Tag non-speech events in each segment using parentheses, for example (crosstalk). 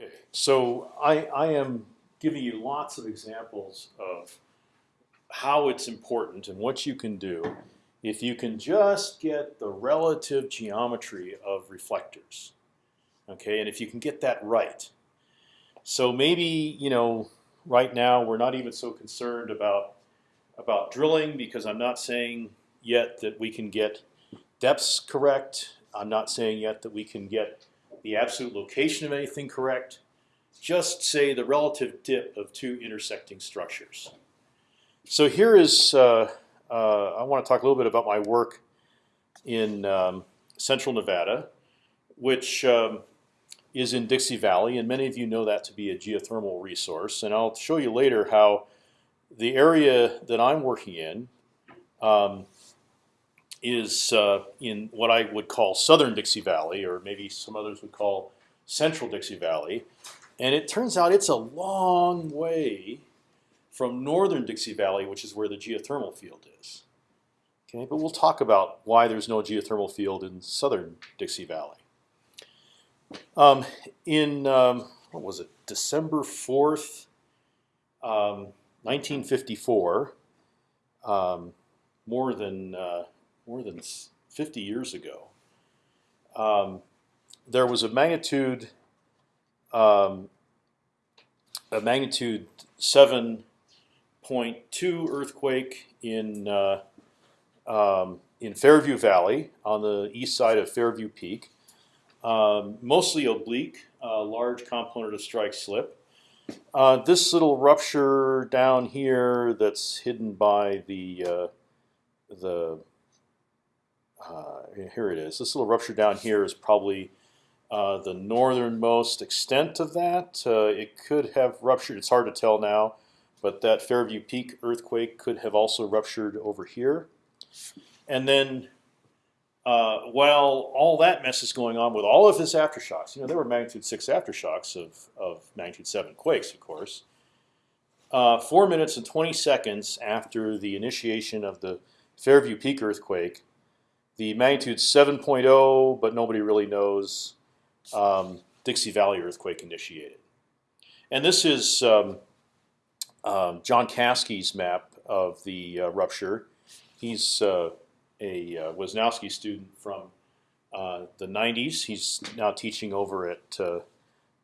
Okay, so I, I am giving you lots of examples of how it's important and what you can do if you can just get the relative geometry of reflectors. Okay, and if you can get that right. So maybe you know right now we're not even so concerned about about drilling because I'm not saying yet that we can get depths correct. I'm not saying yet that we can get the absolute location of anything correct. Just say the relative dip of two intersecting structures. So here is uh, uh, I want to talk a little bit about my work in um, Central Nevada, which um, is in Dixie Valley, and many of you know that to be a geothermal resource. And I'll show you later how the area that I'm working in um, is uh, in what I would call southern Dixie Valley, or maybe some others would call central Dixie Valley. And it turns out it's a long way from northern Dixie Valley, which is where the geothermal field is. Okay, but we'll talk about why there's no geothermal field in southern Dixie Valley. Um, in um, what was it, December fourth, um, 1954, um, more than uh, more than 50 years ago, um, there was a magnitude um, a magnitude seven point two earthquake in uh, um, in Fairview Valley on the east side of Fairview Peak, um, mostly oblique, uh, large component of strike slip. Uh, this little rupture down here that's hidden by the uh, the here it is. This little rupture down here is probably uh, the northernmost extent of that. Uh, it could have ruptured. It's hard to tell now, but that Fairview Peak earthquake could have also ruptured over here. And then, uh, while all that mess is going on with all of this aftershocks, you know, there were magnitude six aftershocks of of magnitude seven quakes, of course. Uh, four minutes and 20 seconds after the initiation of the Fairview Peak earthquake, the magnitude 7.0, but nobody really knows, um, Dixie Valley earthquake initiated. And this is um, um, John Caskey's map of the uh, rupture. He's uh, a uh, Wesnousky student from uh, the 90s. He's now teaching over at uh,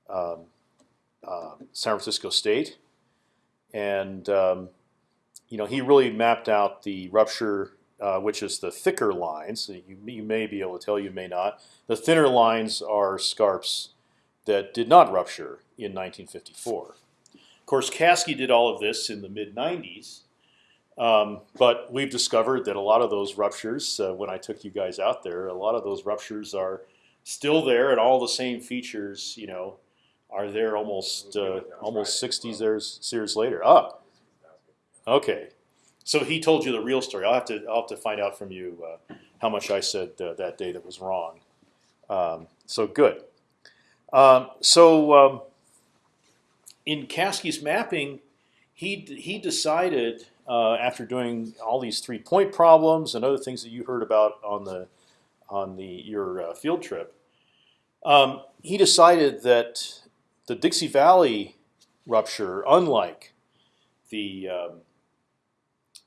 um, uh, San Francisco State, and um, you know he really mapped out the rupture uh, which is the thicker lines. You, you, may be able to tell, you may not. The thinner lines are scarps that did not rupture in 1954. Of course, Caskey did all of this in the mid 90s, um, but we've discovered that a lot of those ruptures, uh, when I took you guys out there, a lot of those ruptures are still there, and all the same features, you know, are there almost uh, almost 60 years, years later. Ah, okay. So he told you the real story. I'll have to I'll have to find out from you uh, how much I said uh, that day that was wrong. Um, so good. Um, so um, in Caskey's mapping, he he decided uh, after doing all these three point problems and other things that you heard about on the on the your uh, field trip, um, he decided that the Dixie Valley rupture, unlike the um,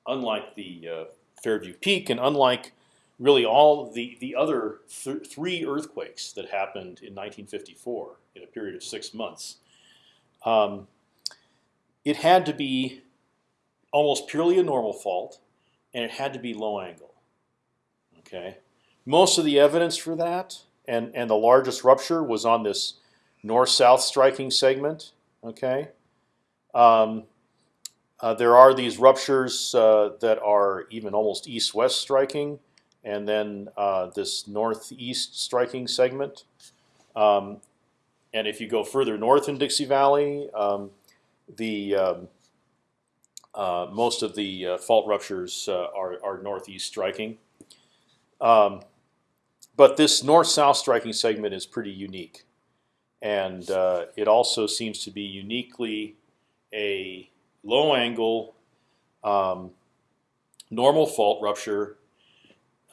unlike the uh, Fairview Peak and unlike really all the the other th three earthquakes that happened in 1954 in a period of six months, um, it had to be almost purely a normal fault, and it had to be low angle. Okay, most of the evidence for that and and the largest rupture was on this north-south striking segment. Okay. Um, uh, there are these ruptures uh, that are even almost east-west striking, and then uh, this northeast striking segment. Um, and if you go further north in Dixie Valley, um, the um, uh, most of the uh, fault ruptures are, are northeast striking. Um, but this north-south striking segment is pretty unique, and it also seems to be uniquely a low angle, um, normal fault rupture,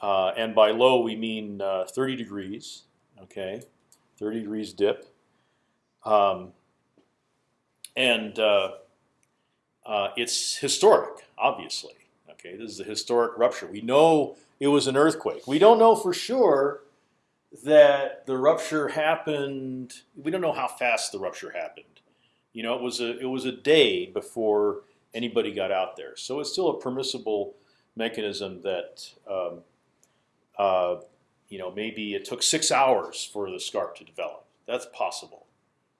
uh, and by low we mean uh, 30 degrees. Okay, 30 degrees dip. um, and uh, uh, it's historic, obviously. Okay, this is a historic rupture. We know it was an earthquake. We don't know for sure that the rupture happened. We don't know how fast the rupture happened. You know, it was a it was a day before anybody got out there, so it's still a permissible mechanism that um, uh, you know maybe it took six hours for the scarp to develop. That's possible.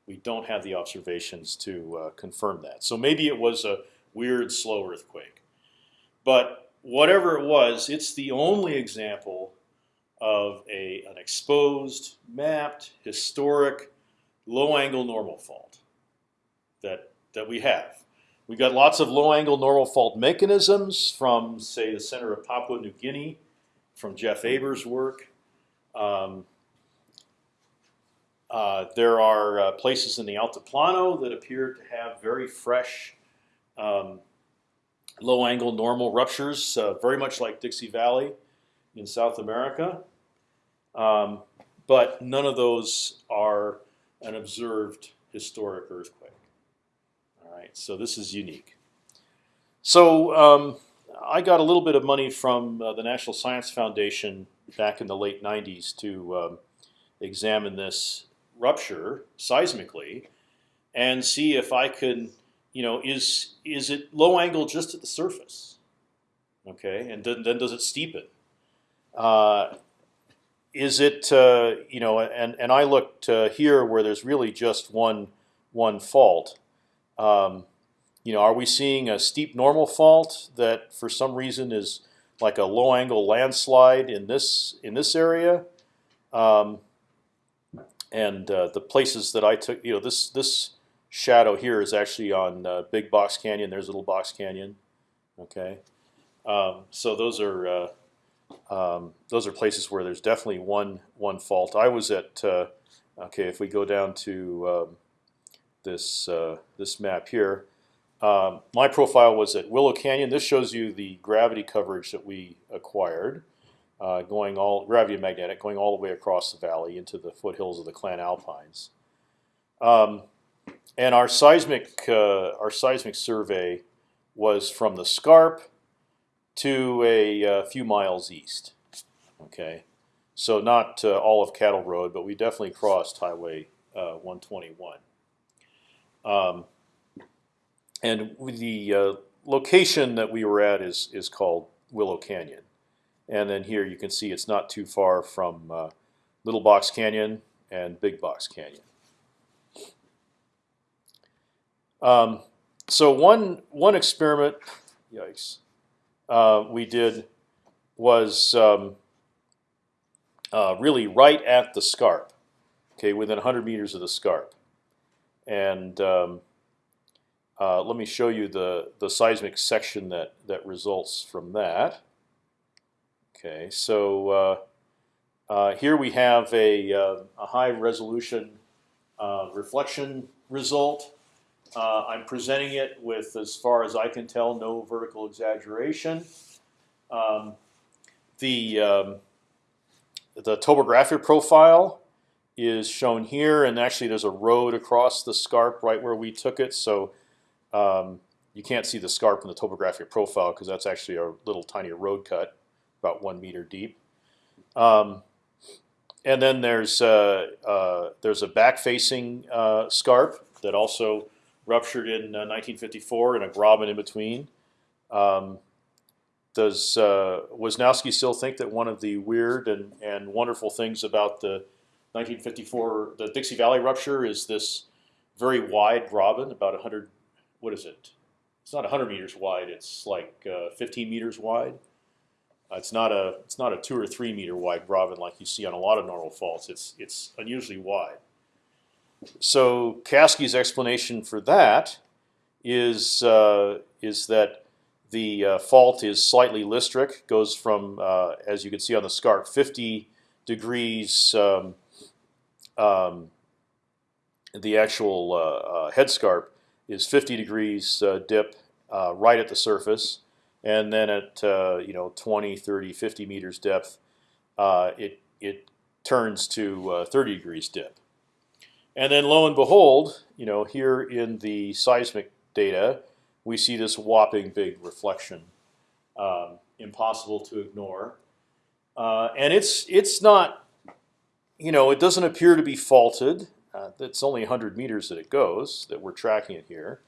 We don't have the observations to uh, confirm that. So maybe it was a weird slow earthquake. But whatever it was, it's the only example of a, an exposed, mapped, historic, low-angle normal fault that, that we have. we've got lots of low-angle normal fault mechanisms from, say, the center of Papua New Guinea, from Jeff Abers' work. Um, uh, there are uh, places in the Altiplano that appear to have very fresh um, low-angle normal ruptures, uh, very much like Dixie Valley in South America. Um, but none of those are an observed historic earthquake. Right, so this is unique. So um, I got a little bit of money from uh, the National Science Foundation back in the late 90s to um, examine this rupture seismically and see if I could, you know, is is it low angle just at the surface? Okay, and then, then does it steepen? Uh, is it uh, you know? And and I looked uh, here where there's really just one one fault. Um, you know, are we seeing a steep normal fault that for some reason is like a low angle landslide in this in this area? Um, and uh, the places that I took, you know, this this shadow here is actually on uh, Big Box Canyon. There's Little Box Canyon. Okay, um, so those are uh, um, those are places where there's definitely one one fault. I was at uh, okay. If we go down to um, this uh, this map here, um, my profile was at Willow Canyon. This shows you the gravity coverage that we acquired uh, going all gravity magnetic, going all the way across the valley into the foothills of the Clan Alpines. Um, and our seismic uh, our seismic survey was from the Scarp to a, a uh, few miles east. Okay, so not uh, all of Cattle Road, but we definitely crossed Highway uh, 121. Um, and the uh, location that we were at is is called Willow Canyon. And then here you can see it's not too far from uh, Little Box Canyon and Big Box Canyon. Um, so one one experiment, yikes, uh, we did was um, uh, really right at the scarp, okay, within 100 meters of the scarp, and um, uh, let me show you the the seismic section that that results from that. Okay, so uh, uh, here we have a, uh, a high resolution uh, reflection result. I'm presenting it with, as far as I can tell, no vertical exaggeration. Um, the um, the topographic profile is shown here, and actually there's a road across the scarp right where we took it. So um, you can't see the scarp in the topographic profile because that's actually a little tiny road cut about one meter deep. Um, and then there's uh, uh, there's a back-facing uh, scarp that also ruptured in 1954 and a graben in between. Um, does uh, Wesnousky still think that one of the weird and, and wonderful things about the 1954 the Dixie Valley rupture is this very wide graben, about 100. What is it? It's not 100 meters wide. It's like uh, 15 meters wide. Uh, it's not a it's not a two or three meter wide graben like you see on a lot of normal faults. It's it's unusually wide. So Caskey's explanation for that is uh, is that the uh, fault is slightly listric, goes from uh, as you can see on the scarp, 50 degrees. Um, um, the actual uh, uh, head scarp is 50 degrees dip right at the surface. And then at uh, you know 20, 30, 50 meters depth, uh, it it turns to uh, 30 degrees dip, and then lo and behold, you know, here in the seismic data, we see this whopping big reflection, um, impossible to ignore, uh, and it's it's not, you know, it doesn't appear to be faulted. Uh, it's only 100 meters that it goes that we're tracking it here.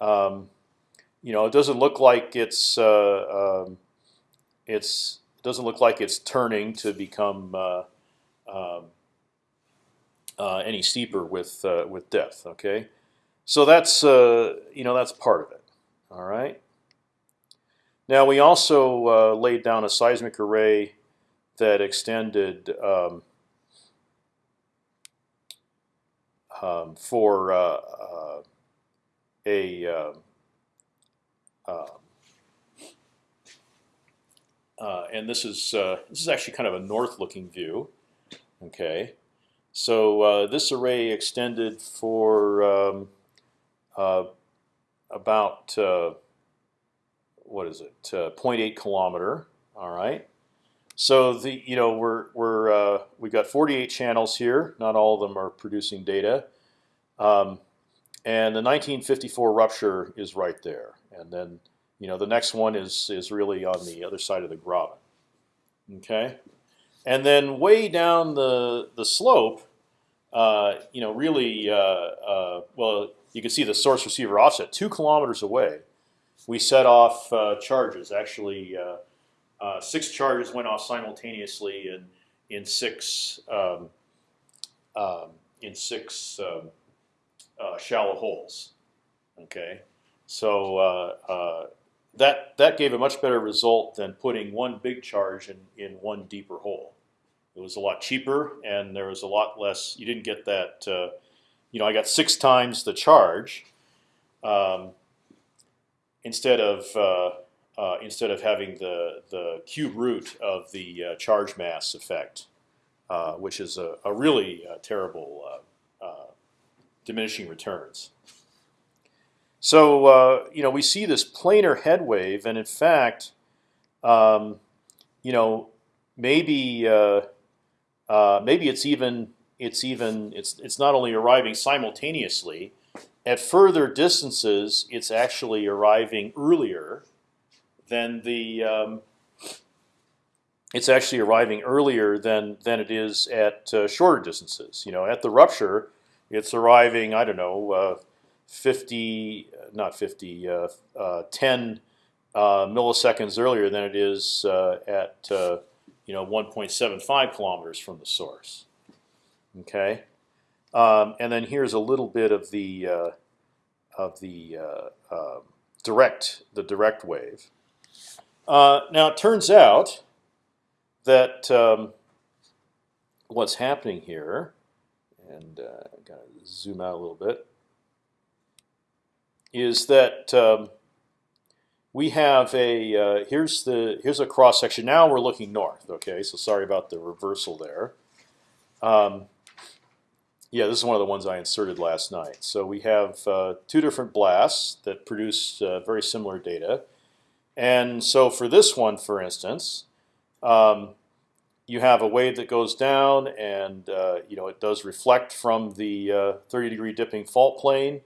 Um, you know, it doesn't look like it's uh, um, it's it doesn't look like it's turning to become uh, um, uh, any steeper with uh, with depth. Okay, so that's uh, you know that's part of it. All right. Now we also laid down a seismic array that extended um, um, for uh, uh, a um, um, uh, and this is uh, this is actually kind of a north-looking view. Okay, so uh, this array extended for um, uh, about what is it? 0.8 kilometer. All right. So the you know we're we're uh, we've got 48 channels here. Not all of them are producing data, um, and the 1954 rupture is right there. And then you know the next one is is really on the other side of the Graben. Okay, and then way down the the slope, uh, you know really uh, uh well you can see the source receiver offset two kilometers away. We set off uh, charges actually. Uh, uh, six charges went off simultaneously in in six um, um, in six um, uh, shallow holes. Okay, so uh, uh, that that gave a much better result than putting one big charge in in one deeper hole. It was a lot cheaper, and there was a lot less. You didn't get that. Uh, you know, I got six times the charge um, instead of uh, instead of having the the cube root of the uh, charge mass effect, uh, which is a, a really uh, terrible uh, uh, diminishing returns. So you know we see this planar head wave, and in fact, um, you know maybe maybe it's even it's even it's it's not only arriving simultaneously. At further distances, it's actually arriving earlier then the um, it's actually arriving earlier than than it is at uh, shorter distances. You know, at the rupture, it's arriving. I don't know, uh, fifty, not fifty, uh, uh ten uh, milliseconds earlier than it is uh, at you know 1.75 kilometers from the source. Okay, um, and then here's a little bit of the of the direct the direct wave. Uh, now it turns out that um, what's happening here, and uh, gotta zoom out a little bit, is that um, we have a uh, here's the here's a cross section. Now we're looking north. Okay, so sorry about the reversal there. Um, yeah, this is one of the ones I inserted last night. So we have uh, two different blasts that produce uh, very similar data. And so for this one, for instance, um, you have a wave that goes down, and uh, you know it does reflect from the uh, 30 degree dipping fault plane,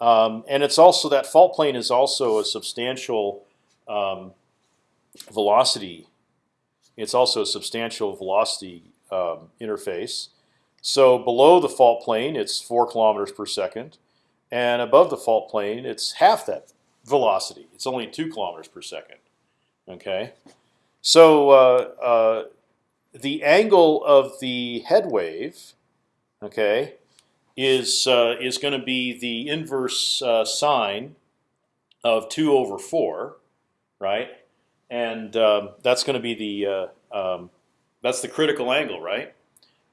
um, and it's also that fault plane is also a substantial um, velocity. It's also a substantial velocity um, interface. So below the fault plane, it's four kilometers per second, and above the fault plane, it's half that velocity. It's only two kilometers per second. Okay, so uh, uh, the angle of the head wave, okay, is uh, is going to be the inverse uh, sine of two over four, right? And um, that's going to be the um, that's the critical angle, right?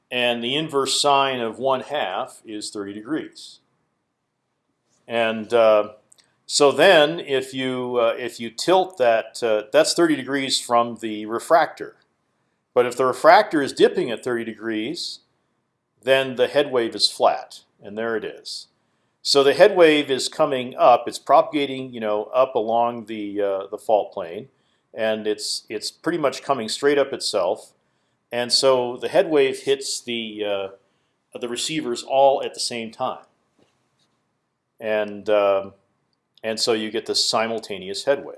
And the inverse sine of one half is 30 degrees. And uh, so then, if you uh, if you tilt that, uh, that's 30 degrees from the refractor. But if the refractor is dipping at 30 degrees, then the head wave is flat, and there it is. So the head wave is coming up; it's propagating, you know, up along the uh, the fault plane, and it's it's pretty much coming straight up itself. And so the head wave hits the uh, the receivers all at the same time, and um, and so you get this simultaneous head wave.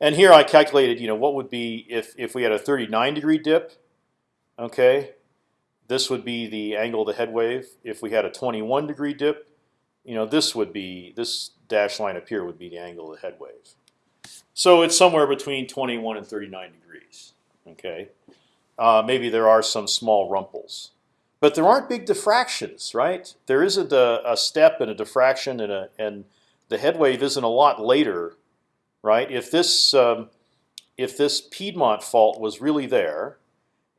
And here I calculated, you know, what would be if if we had a 39 degree dip, okay, this would be the angle of the head wave. If we had a 21 degree dip, you know, this would be this dashed line up here would be the angle of the head wave. So it's somewhere between 21 and 39 degrees. Okay, uh, maybe there are some small rumples, but there aren't big diffractions, right? There is a, a step and a diffraction, and a and the head wave isn't a lot later, right? If this um, if this Piedmont fault was really there,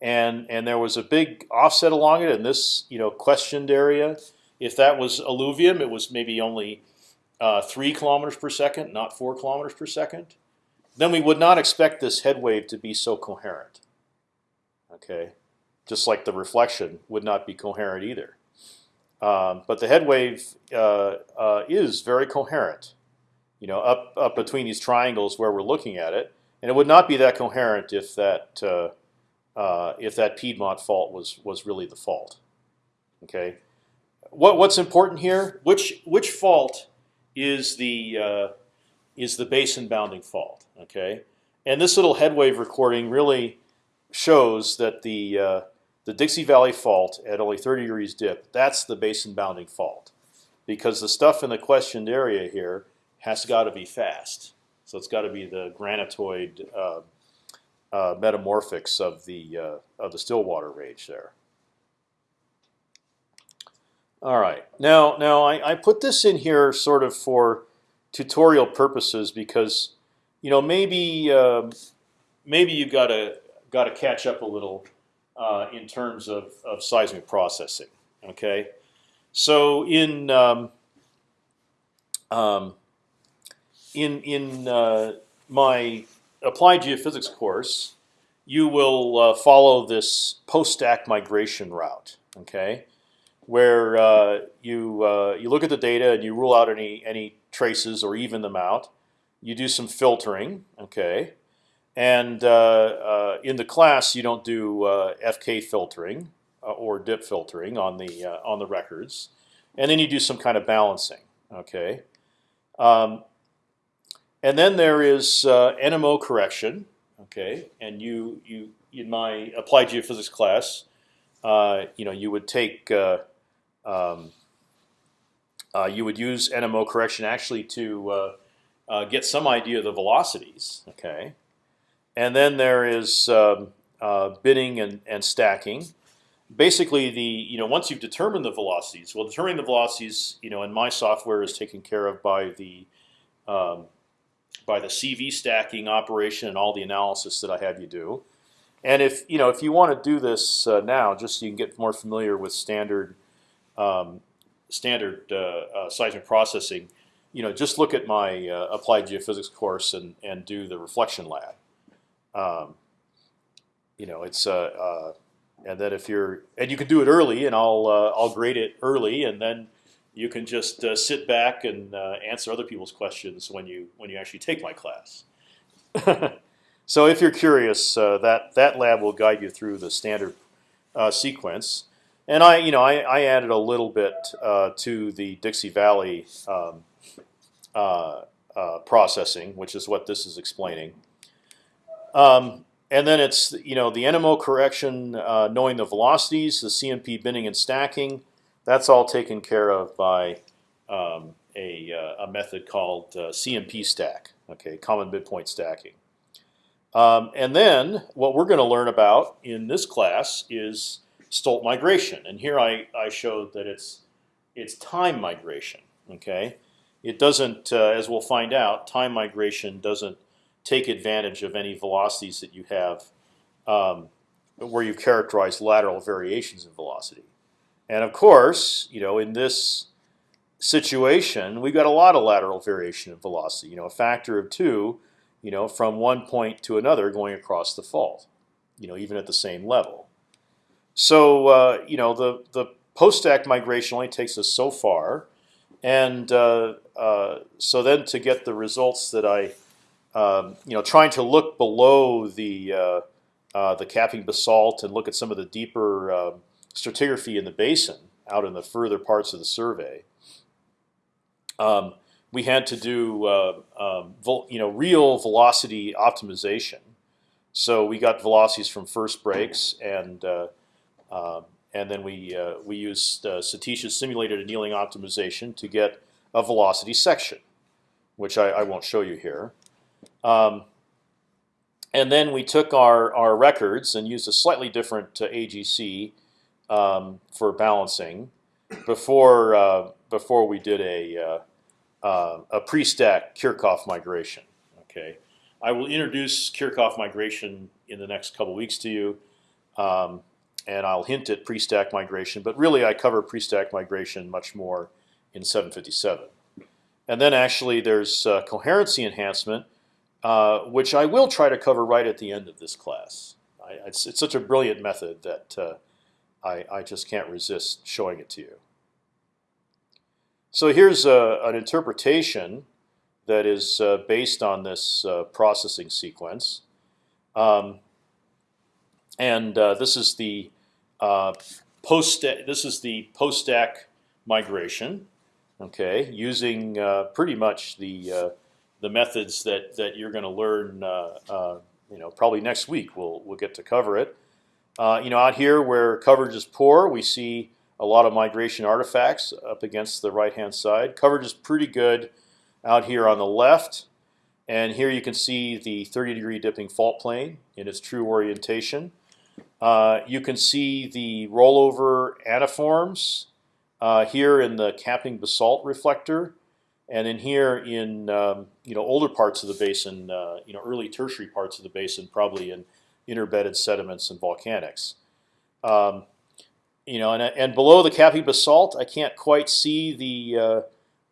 and and there was a big offset along it, and this you know questioned area, if that was alluvium, it was maybe only uh, three kilometers per second, not four kilometers per second then we would not expect this head wave to be so coherent. Okay, just like the reflection would not be coherent either. Um, but the head wave uh, uh, is very coherent. You know, up up between these triangles where we're looking at it, and it would not be that coherent if that uh, uh if that Piedmont fault was was really the fault. Okay, what what's important here? Which which fault is the uh, is the basin bounding fault. Okay, and this little head wave recording really shows that the uh, the Dixie Valley fault at only 30 degrees dip that's the basin bounding fault, because the stuff in the questioned area here has got to be fast. So it's got to be the granitoid uh, uh, metamorphics of the uh, of the Stillwater range there. All right, now now I, I put this in here sort of for tutorial purposes because you know maybe uh, maybe you've got to got to catch up a little uh, in terms of, of seismic processing. Okay, so in um, um, in in uh, my applied geophysics course, you will uh, follow this post-stack migration route. Okay, where uh, you uh, you look at the data and you rule out any any traces or even them out. You do some filtering, okay, and uh, uh in the class you don't do uh, FK filtering uh, or dip filtering on the on the records, and then you do some kind of balancing, okay. Um, and then there is NMO correction, okay, and you you in my applied geophysics class, you know you would take um, uh, you would use NMO correction actually to uh, uh, get some idea of the velocities. Okay, and then there is um, uh, binning and, and stacking. Basically, the you know once you've determined the velocities, well, determining the velocities, you know, in my software is taken care of by the um, by the CV stacking operation and all the analysis that I have you do. And if you know if you want to do this uh, now, just so you can get more familiar with standard um, standard uh, uh, seismic processing, you know, just look at my uh, applied geophysics course and and do the reflection lab. Um, you know, it's uh, and then if you're and you can do it early, and I'll I'll grade it early, and then you can just uh, sit back and uh, answer other people's questions when you when you actually take my class. (laughs) so if you're curious, uh, that that lab will guide you through the standard sequence. And I, you know, I, I added a little bit uh, to the Dixie Valley um, uh, uh, processing, which is what this is explaining. Um, and then it's you know the NMO correction, uh, knowing the velocities, the CMP binning and stacking. That's all taken care of by um, a, uh, a, method called uh, CMP stack. Okay, common midpoint stacking. Um, and then what we're going to learn about in this class is Stolt migration, and here I, I showed that it's it's time migration. Okay, it doesn't, uh, as we'll find out, time migration doesn't take advantage of any velocities that you have um, where you characterize lateral variations in velocity. And of course, you know, in this situation, we've got a lot of lateral variation in velocity. You know, a factor of two, you know, from one point to another going across the fault. You know, even at the same level. So uh, you know the the post stack migration only takes us so far, and uh, uh, so then to get the results that I, um, you know, trying to look below the uh, uh, the capping basalt and look at some of the deeper um, stratigraphy in the basin, out in the further parts of the survey, um, we had to do uh, um, you know real velocity optimization. So we got velocities from first breaks, and uh, and then we uh, we used uh, Satish's simulated annealing optimization to get a velocity section, which I, I won't show you here. Um, and then we took our, our records and used a slightly different uh, AGC um, for balancing before uh, before we did a uh, uh, a pre-stack Kirchhoff migration. Okay, I will introduce Kirchhoff migration in the next couple weeks to you, um, and I'll hint at pre-stack migration. But really, I cover pre-stack migration much more in 757. And then actually, there's uh, coherency enhancement, uh, which I will try to cover right at the end of this class. I, it's, it's, such a brilliant method that uh, I, I, just can't resist showing it to you. So here's a, an interpretation that is uh, based on this uh, processing sequence. Um, and uh, this is the post. This is the post stack migration. Okay, using pretty much the the methods that that you're going to learn. Uh, uh, you know, probably next week we'll we'll get to cover it. Uh, you know, out here where coverage is poor, we see a lot of migration artifacts up against the right hand side. Coverage is pretty good out here on the left, and here you can see the 30 degree dipping fault plane in its true orientation. Uh, you can see the rollover antiforms uh, here in the capping basalt reflector. And then here in um, you know older parts of the basin, uh, you know early tertiary parts of the basin, probably in interbedded sediments and volcanics. Um, you know, and, and below the capping basalt, I can't quite see the uh,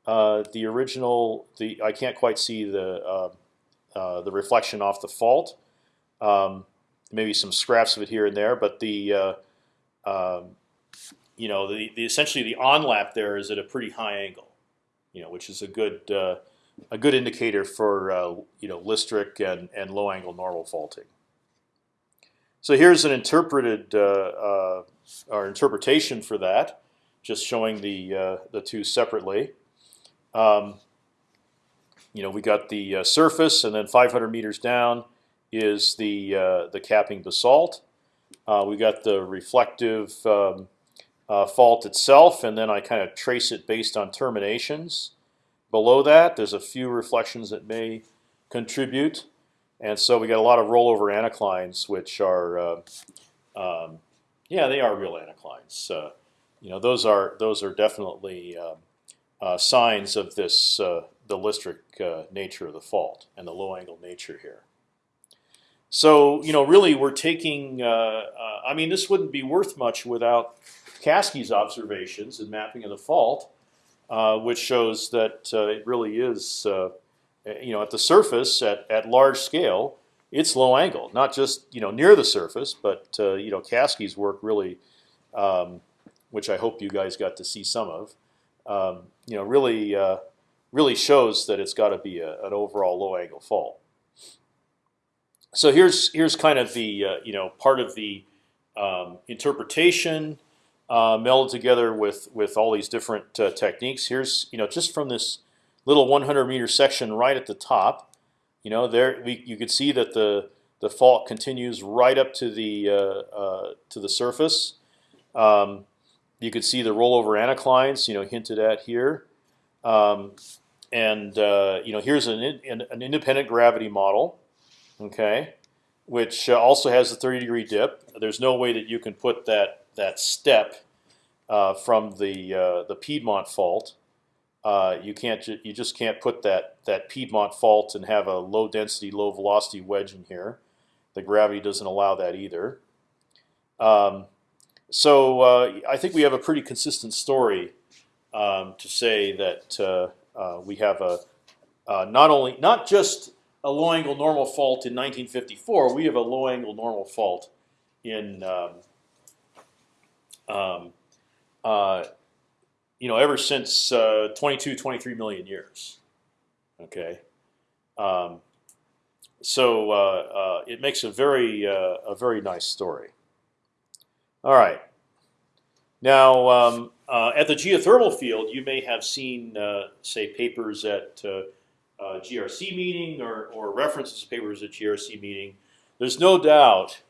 uh, the original. The I can't quite see the uh, uh, the reflection off the fault. Um, maybe some scraps of it here and there, but the um, you know the, the essentially the onlap there is at a pretty high angle you know, which is a good uh, a good indicator for uh, you know listric and and low angle normal faulting. So here's an interpreted uh, uh, or interpretation for that, just showing the uh, the two separately. Um, you know, we got the surface, and then 500 meters down is the the capping basalt. we got the reflective um, uh, fault itself, and then I kind of trace it based on terminations. Below that, there's a few reflections that may contribute, and so we got a lot of rollover anticlines, which are, uh, um, yeah, they are real anticlines. Uh, you know, those are those are definitely um, uh, signs of this uh, the listric uh, nature of the fault and the low angle nature here. So you know, really, we're taking. I mean, this wouldn't be worth much without Caskey's observations and mapping of the fault, uh, which shows that uh, it really is, uh, you know, at the surface at, at large scale, it's low angle, not just you know near the surface, but uh, you know Caskey's work really, um, which I hope you guys got to see some of, um, you know, really uh, really shows that it's got to be a, an overall low angle fault. So here's here's kind of the uh, you know part of the um, interpretation uh, melded together with with all these different uh, techniques. Here's you know just from this little 100 meter section right at the top, you know there we, you could see that the the fault continues right up to the uh, uh to the surface. Um, you could see the rollover anticlines, you know, hinted at here. Um, and uh, you know, here's an, an independent gravity model, okay, which uh, also has a 30 degree dip. There's no way that you can put that that step uh, from the uh, the Piedmont fault. Uh, you can't ju you just can't put that that Piedmont fault and have a low density, low velocity wedge in here. The gravity doesn't allow that either. Um, so uh, I think we have a pretty consistent story um, to say that uh, uh, we have a not only not just a low angle normal fault in 1954, we have a low angle normal fault in um, um, uh, you know, ever since uh, 22, 23 million years. Okay, um, so uh, uh it makes a very uh, a very nice story. All right, Now, um, uh, at the geothermal field, you may have seen, say, papers at GRC meeting or, or references papers at GRC meeting. There's no doubt,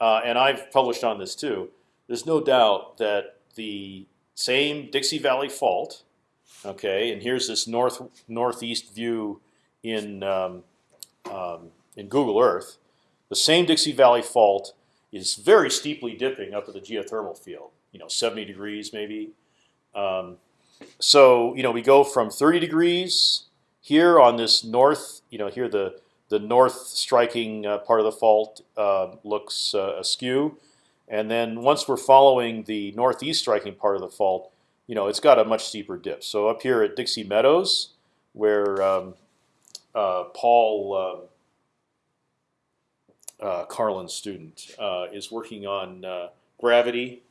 and I've published on this too. There's no doubt that the same Dixie Valley fault, okay, and here's this north northeast view in um, um, in Google Earth. The same Dixie Valley fault is very steeply dipping up at the geothermal field you know 70 degrees maybe. Um, so you know we go from 30 degrees here on this north. You know here the the north striking uh, part of the fault uh, looks uh, askew, and then once we're following the northeast striking part of the fault, you know it's got a much steeper dip. So up here at Dixie Meadows, where um, uh, Paul. Um, uh, Carlin's student uh, is working on gravity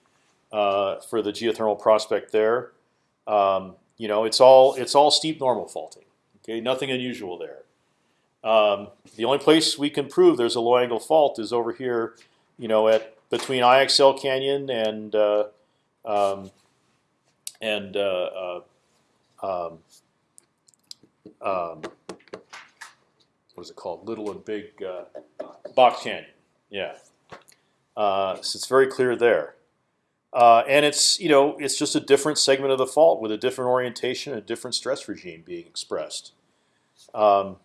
uh, for the geothermal prospect there. Um, you know, it's all it's all steep normal faulting. Okay, nothing unusual there. Um, the only place we can prove there's a low angle fault is over here, you know, at between IXL Canyon and uh, um, and uh, uh, um, um, what is it called? Little and Big uh, Box Canyon. Yeah, uh, so it's very clear there. Uh, and it's you know it's just a different segment of the fault with a different orientation, a different stress regime being expressed. Um,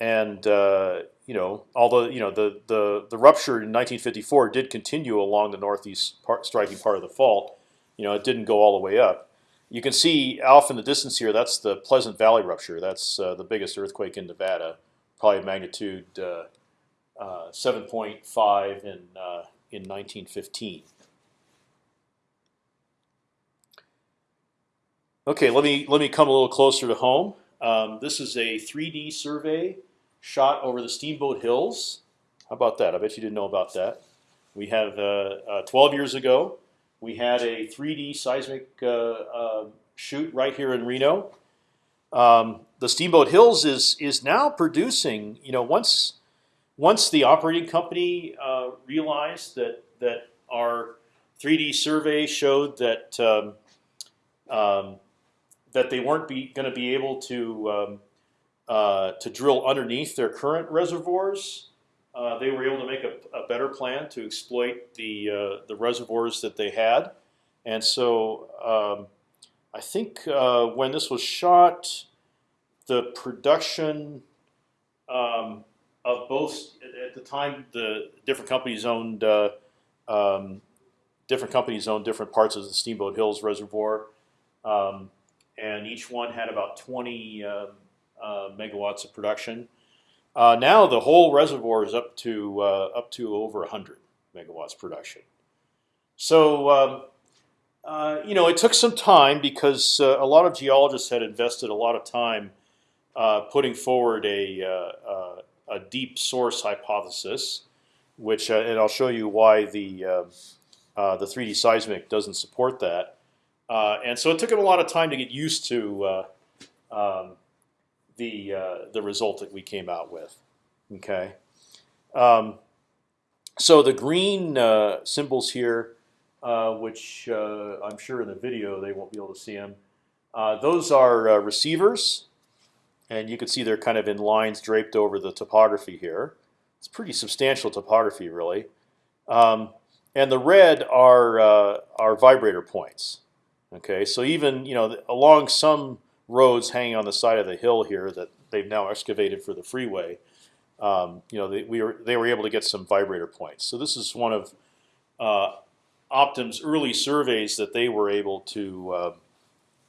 and uh, you know, although you know the the the rupture in 1954 did continue along the northeast part, striking part of the fault. You know, it didn't go all the way up. You can see off in the distance here. That's the Pleasant Valley rupture. That's uh, the biggest earthquake in Nevada, probably magnitude uh, uh, 7.5 in uh, in 1915. Okay, let me let me come a little closer to home. Um, this is a 3D survey shot over the Steamboat Hills. How about that? I bet you didn't know about that. We have uh, uh, 12 years ago, we had a 3D seismic uh, uh, shoot right here in Reno. Um, the Steamboat Hills is is now producing. You know, once once the operating company uh, realized that that our 3D survey showed that um, um, that they weren't going to be able to um, uh, to drill underneath their current reservoirs. Uh, they were able to make a, a, better plan to exploit the uh, the reservoirs that they had, and so um, I think uh, when this was shot, the production um, of both at the time the different companies owned uh, um, different companies owned different parts of the Steamboat Hills Reservoir. Um, and each one had about 20 uh, uh, megawatts of production. Uh, now the whole reservoir is up to uh, up to over 100 megawatts production. So um, uh, you know it took some time because uh, a lot of geologists had invested a lot of time putting forward a, a deep source hypothesis, which and I'll show you why the the 3D seismic doesn't support that. Uh, and so it took him a lot of time to get used to uh, um, the uh, the result that we came out with. Okay. Um, so the green uh, symbols here, uh, which uh, I'm sure in the video they won't be able to see them. those are receivers, and you can see they're kind of in lines draped over the topography here. It's pretty substantial topography, really. Um, and the red are are vibrator points. Okay, so even you know along some roads hanging on the side of the hill here that they've now excavated for the freeway, um, you know they, we were they were able to get some vibrator points. So this is one of uh, Optim's early surveys that they were able to uh,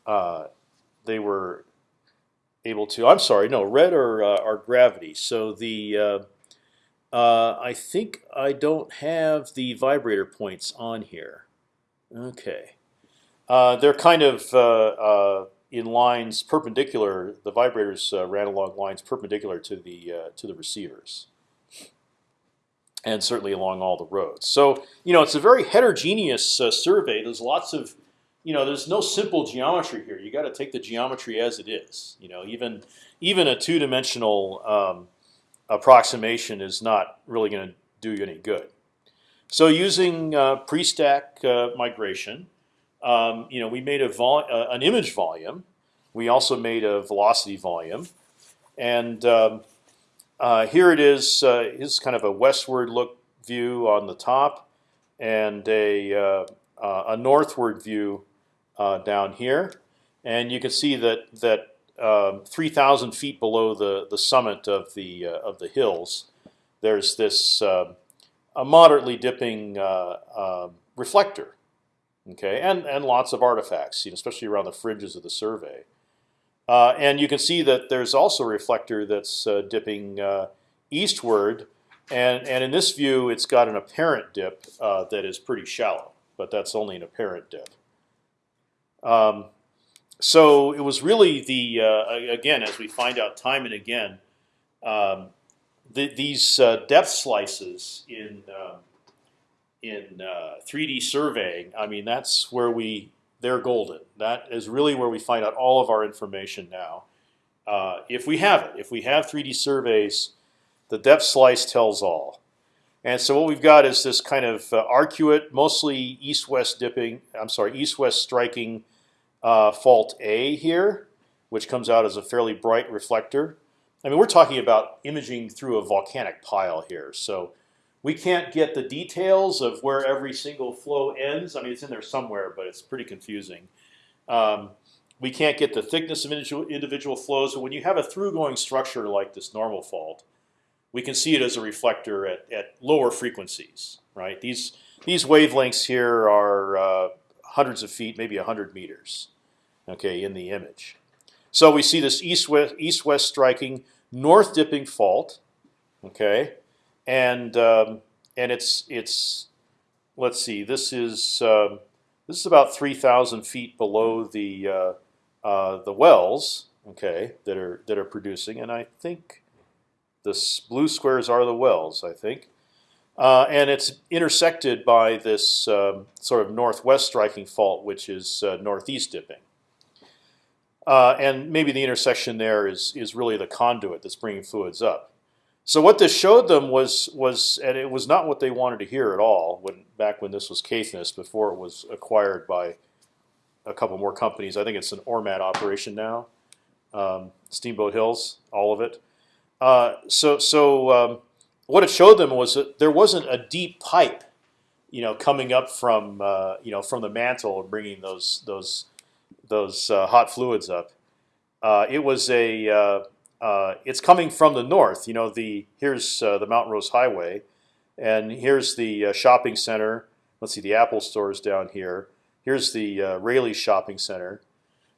uh, they were able to. I'm sorry, no red or uh, are gravity. So the uh, uh, I think I don't have the vibrator points on here. Okay. Uh, they're kind of in lines perpendicular. The vibrators ran along lines perpendicular to the to the receivers, and certainly along all the roads. So you know it's a very heterogeneous survey. There's lots of you know, there's no simple geometry here. You got to take the geometry as it is. You know, even even a two-dimensional um, approximation is not really going to do you any good. so using uh, pre-stack uh, migration, um, you know, we made a vol uh, an image volume. We also made a velocity volume, and um, uh, here it is. Uh, is kind of a westward look view on the top, and a uh, a northward view down here. And you can see that that um, 3,000 feet below the the summit of the of the hills, there's this um, a moderately dipping reflector okay, and and lots of artifacts, you know, especially around the fringes of the survey. Uh, and you can see that there's also a reflector that's uh, dipping uh, eastward, and and in this view, it's got an apparent dip uh, that is pretty shallow, but that's only an apparent dip. Um, so it was really the uh, again, as we find out time and again, um, the, these uh, depth slices in um, in uh, 3D surveying, I mean that's where we they're golden. That is really where we find out all of our information now. Uh, if we have it, if we have 3D surveys, the depth slice tells all. And so what we've got is this kind of uh, arcuate, mostly east-west dipping. I'm sorry, east-west striking uh, fault A here, which comes out as a fairly bright reflector. I mean, we're talking about imaging through a volcanic pile here, so we can't get the details of where every single flow ends. I mean, it's in there somewhere, but it's pretty confusing. Um, we can't get the thickness of individual, flows. But when you have a through-going structure like this normal fault, we can see it as a reflector at, at lower frequencies. Right? These these wavelengths here are uh, hundreds of feet, maybe hundred meters. Okay, in the image. So we see this east-west east-west striking north dipping fault. Okay, and um, and it's it's let's see, this is um, this is about three thousand feet below the uh, uh, the wells, okay, that are that are producing, and I think the blue squares are the wells, I think. Uh, and it's intersected by this um, sort of northwest striking fault, which is uh, northeast dipping. Uh, and maybe the intersection there is is really the conduit that's bringing fluids up. So what this showed them was was and it was not what they wanted to hear at all when back when this was Caithness before it was acquired by a couple more companies. I think it's an Ormat operation now, um, Steamboat Hills, all of it. Uh, so so um, what it showed them was that there wasn't a deep pipe, you know, coming up from uh, you know from the mantle and bringing those those those uh, hot fluids up. Uh, it was a uh, it's coming from the north. You know, the here's uh, the Mount Rose Highway, and here's the uh, shopping center. Let's see, the Apple store is down here. Here's the uh, Rayleigh shopping center.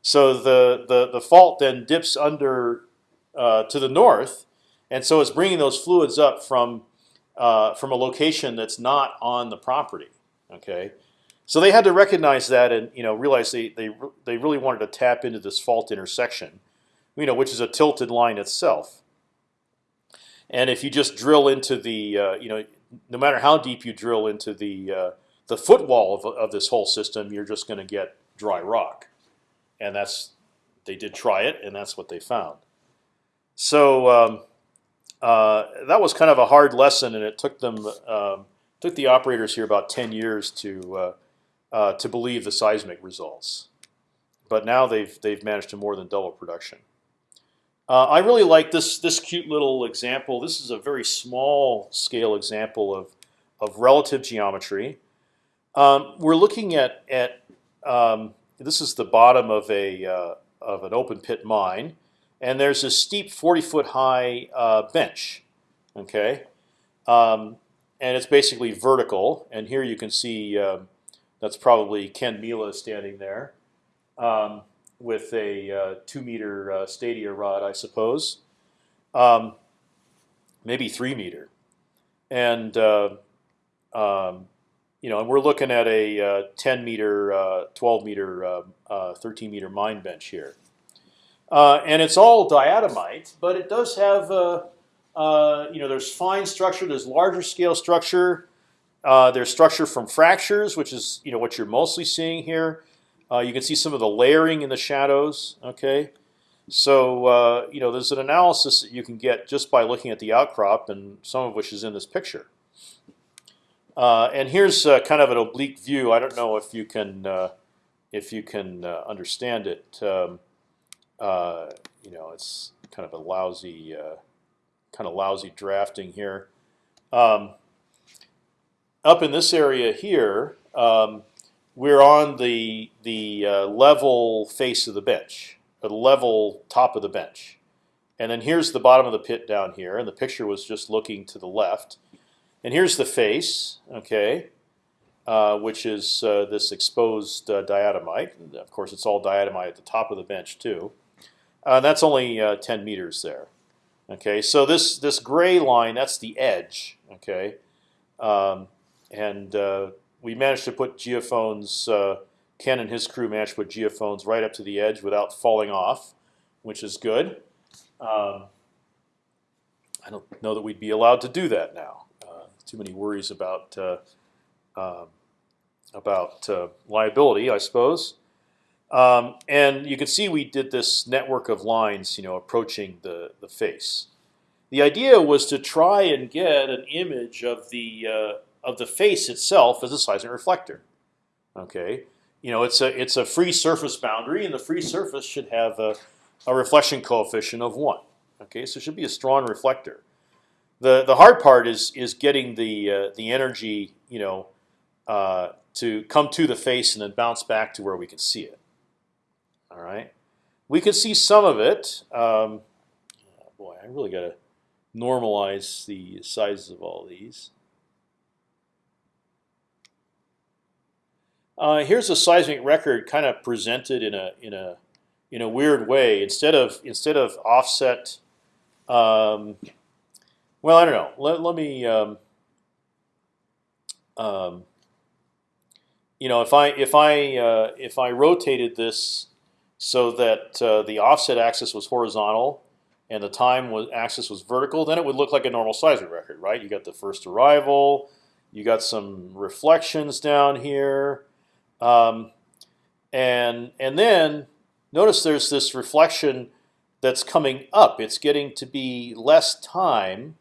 So the the the fault then dips under uh, to the north, and so it's bringing those fluids up from uh, from a location that's not on the property. Okay, so they had to recognize that and you know realize they they they really wanted to tap into this fault intersection you know, which is a tilted line itself. And if you just drill into the, uh, you know, no matter how deep you drill into the uh, the footwall of, of this whole system, you're just going to get dry rock, and that's they did try it, and that's what they found. So um, uh, that was kind of a hard lesson, and it took them um, took the operators here about ten years to uh, uh, to believe the seismic results. But now they've they've managed to more than double production. Uh, I really like this this cute little example. This is a very small scale example of of relative geometry. Um, we're looking at at um, this is the bottom of a uh, of an open pit mine, and there's a steep 40 foot high uh, bench. Okay, um, and it's basically vertical. And here you can see um, that's probably Ken Mila standing there. Um, with a uh, two meter uh, stadia rod, I suppose, um, maybe three meter, and uh, um, you know, and we're looking at a uh, 10 meter, uh, 12 meter, uh, 13 meter mine bench here, and it's all diatomite, but it does have you know, there's fine structure, there's larger scale structure. there's structure from fractures, which is you know what you're mostly seeing here. Uh, you can see some of the layering in the shadows. Okay, so uh, you know there's an analysis that you can get just by looking at the outcrop, and some of which is in this picture. Uh, and here's kind of an oblique view. I don't know if you can if you can understand it. Um, you know, it's kind of a lousy kind of lousy drafting here. Um, up in this area here, um, we're on the the level face of the bench, the level top of the bench, and then here's the bottom of the pit down here. And the picture was just looking to the left. And here's the face, okay, uh, which is uh, this exposed uh, diatomite. And of course, it's all diatomite at the top of the bench too. Uh, that's only uh, 10 meters there. Okay, so this this gray line that's the edge. Okay, um, and uh, we managed to put geophones. Ken and his crew managed to put geophones right up to the edge without falling off, which is good. Um, I don't know that we'd be allowed to do that now too many worries about uh, um, about uh, liability, I suppose. Um, and you can see we did this network of lines, you know, approaching the the face. The idea was to try and get an image of the uh, of the face itself as a seismic reflector. Okay, you know, it's a it's a free surface boundary, and the free surface should have a, a reflection coefficient of one. Okay, so it should be a strong reflector the the hard part is is getting the uh, the energy you know uh, to come to the face and then bounce back to where we can see it. All right, we can see some of it. Um, oh boy, I really got to normalize the sizes of all these. Uh, here's a seismic record, kind of presented in a in a in a weird way. Instead of instead of offset. Um, well, I don't know. Let, let me. Um, um, you know, if I if I uh, if I rotated this so that uh, the offset axis was horizontal and the time was, axis was vertical, then it would look like a normal seismic record, right? You got the first arrival, you got some reflections down here, um, and and then notice there's this reflection that's coming up. It's getting to be less time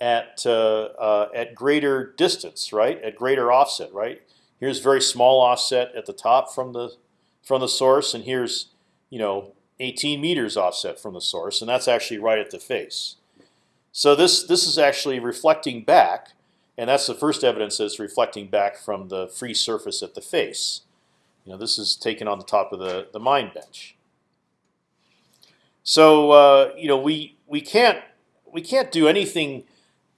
at uh, uh, at greater distance, right? At greater offset, right? Here's very small offset at the top from the from the source, and here's you know 18 meters offset from the source, and that's actually right at the face. So this this is actually reflecting back, and that's the first evidence that it's reflecting back from the free surface at the face. You know, this is taken on the top of the the mine bench. So uh, you know, we we can't we can't do anything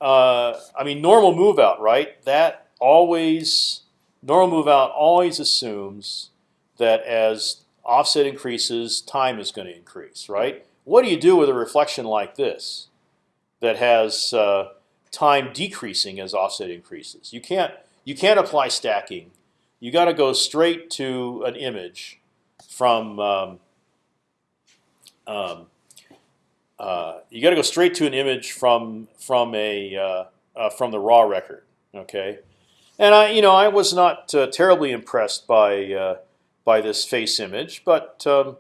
uh, I mean, normal move out, right? That always normal move out always assumes that as offset increases, time is going to increase, right? What do you do with a reflection like this that has uh, time decreasing as offset increases? You can't you can't apply stacking. You got to go straight to an image from um, um, uh, you got to go straight to an image from from a uh, uh, from the raw record. Okay, and I you know I was not uh, terribly impressed by uh, by this face image, but um,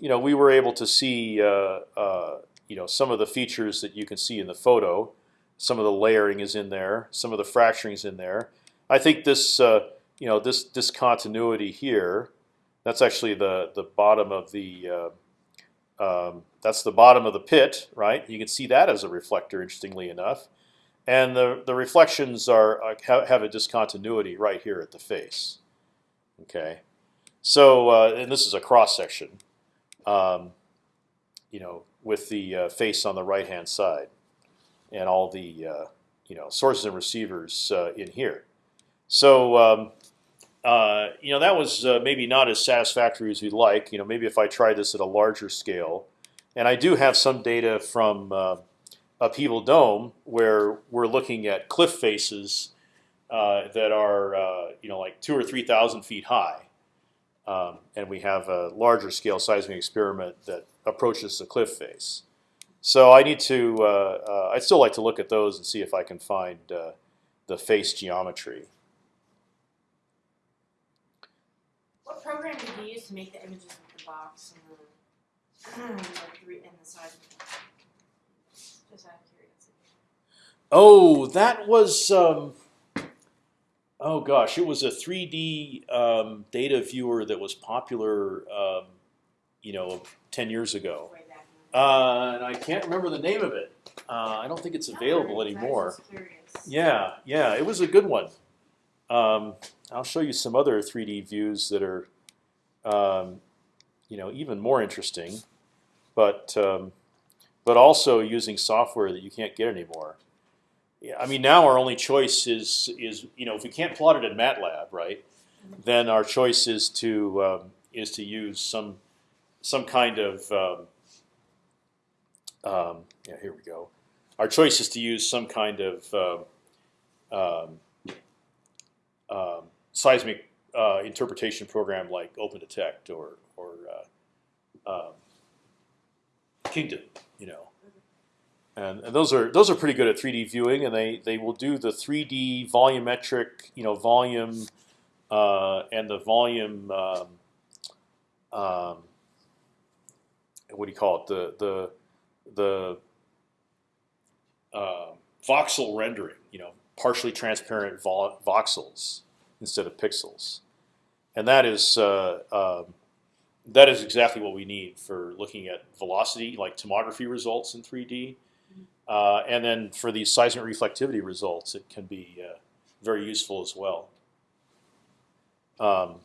you know we were able to see you know some of the features that you can see in the photo. Some of the layering is in there. Some of the fracturing is in there. I think this you know this discontinuity here. That's actually the the bottom of the um, that's the bottom of the pit, right? You can see that as a reflector, interestingly enough, and the the reflections are uh, have a discontinuity right here at the face. Okay, so uh, and this is a cross section, um, you know, with the uh, face on the right hand side, and all the uh, you know sources and receivers uh, in here. So um, uh, you know that was uh, maybe not as satisfactory as we'd like. You know, maybe if I tried this at a larger scale, and I do have some data from uh, Upheaval Dome where we're looking at cliff faces uh, that are you know like two or three thousand feet high, um, and we have a larger scale seismic experiment that approaches the cliff face. So I need to. Uh, I'd still like to look at those and see if I can find the face geometry. What program did you use to make the images of the box and the, three and the size of the Just out of curiosity. Oh, that was um, oh gosh, it was a 3D um, data viewer that was popular, um, you know, 10 years ago. Way back in the- Uh, and I can't remember the name of it. Uh, I don't think it's available anymore. Yeah, yeah, it was a good one. Um, I'll show you some other 3D views that are, um, you know, even more interesting, but um, but also using software that you can't get anymore. Yeah, I mean, now our only choice is is you know if we can't plot it in MATLAB, right? Then our choice is to um, is to use some some kind of um, yeah. Here we go our choice is to use some kind of um, um, um, seismic uh, interpretation program like OpendTect or or uh, um, Kingdom, you know. And, and those are those are pretty good at 3D viewing, and they they will do the 3D volumetric, you know, volume uh, and the volume. Um, um, what do you call it? The the the uh, voxel rendering, you know, partially transparent vo voxels instead of pixels, and that is uh, um, that is exactly what we need for looking at velocity, like tomography results in 3D, uh, and then for these seismic reflectivity results, it can be uh, very useful as well. Um,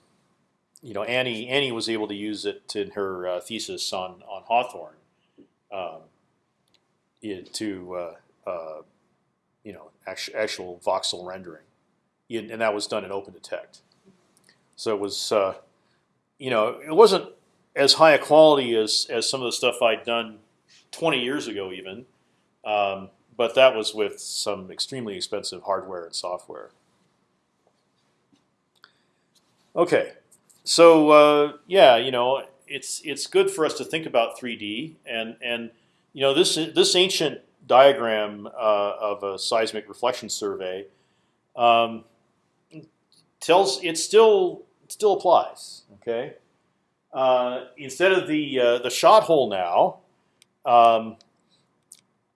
you know, Annie Annie was able to use it in her uh, thesis on on Hawthorne. Um, to uh, uh, you know, actual, actual voxel rendering, In- and that was done in OpendTect. So it was, uh, you know, it wasn't as high a quality as as some of the stuff I'd done 20 years ago, even, um, but that was with some extremely expensive hardware and software. Okay, so uh, yeah, you know, it's it's good for us to think about 3D and and you know this this ancient diagram uh, of a seismic reflection survey um, tells it still it still applies. Okay, uh, instead of the uh, the shot hole now, um,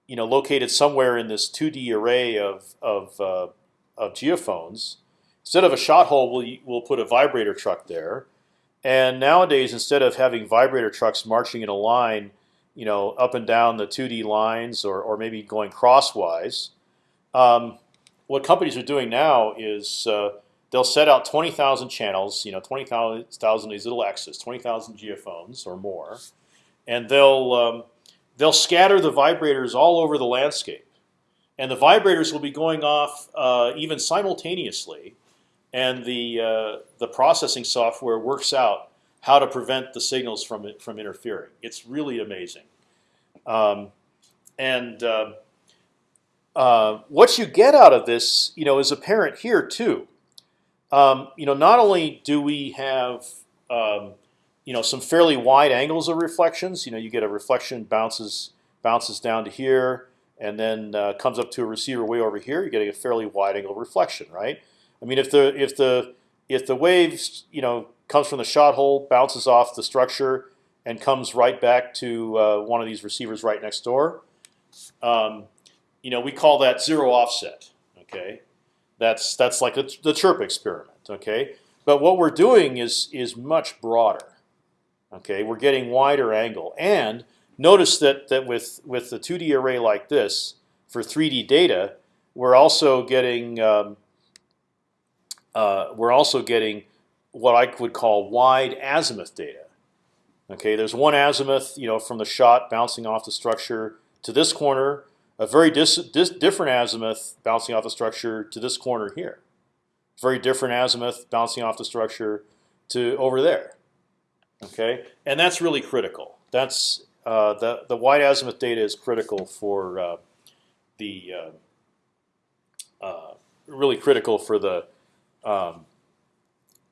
you know, located somewhere in this 2D array of of, uh, of geophones, instead of a shot hole, we'll we'll put a vibrator truck there. And nowadays, instead of having vibrator trucks marching in a line you know, up and down the 2D lines, or or maybe going crosswise. Um, what companies are doing now is uh, they'll set out 20,000 channels, you know, 20,000 of these little X's, 20,000 geophones or more, and they'll um, they'll scatter the vibrators all over the landscape, and the vibrators will be going off uh, even simultaneously, and the uh, the processing software works out how to prevent the signals from it from interfering. It's really amazing. Um, and uh, uh, what you get out of this, you know, is apparent here too. Um, you know, not only do we have um, you know some fairly wide angles of reflections. You know, you get a reflection bounces bounces down to here, and then uh, comes up to a receiver way over here. You're getting a fairly wide angle reflection, right? I mean, if the if the if the wave, you know, comes from the shot hole, bounces off the structure, and comes right back to uh, one of these receivers right next door. Um, you know, we call that zero offset. Okay, that's that's like the, the chirp experiment. Okay, but what we're doing is is much broader. Okay, we're getting wider angle, and notice that that with with the 2D array like this for 3D data, we're also getting um, uh, we're also getting what I would call wide azimuth data. Okay, there's one azimuth, you know, from the shot bouncing off the structure to this corner, a very different azimuth bouncing off the structure to this corner here. Very different azimuth bouncing off the structure to over there. Okay, and that's really critical. That's uh, the the wide azimuth data is critical for uh, the uh, uh really critical for the um,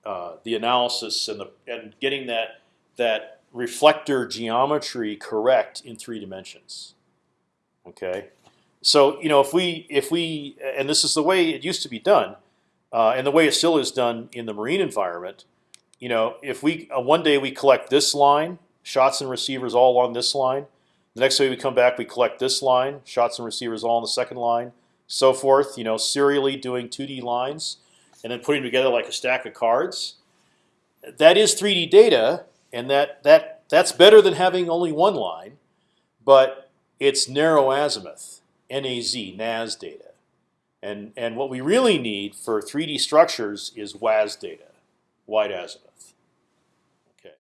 uh, the analysis and the and getting that that reflector geometry correct in three dimensions. Okay, so you know if we if we and this is the way it used to be done, uh, and the way it still is done in the marine environment. You know, if we uh, one day we collect this line, shots and receivers all along this line. The next day we come back, we collect this line, shots and receivers all on the second line, so forth. You know, serially doing 2D lines and then putting together like a stack of cards. That is 3D data, and that that that's better than having only one line, but it's narrow azimuth, NAZ, NAS data. And, and what we really need for 3D structures is WAZ data, wide azimuth.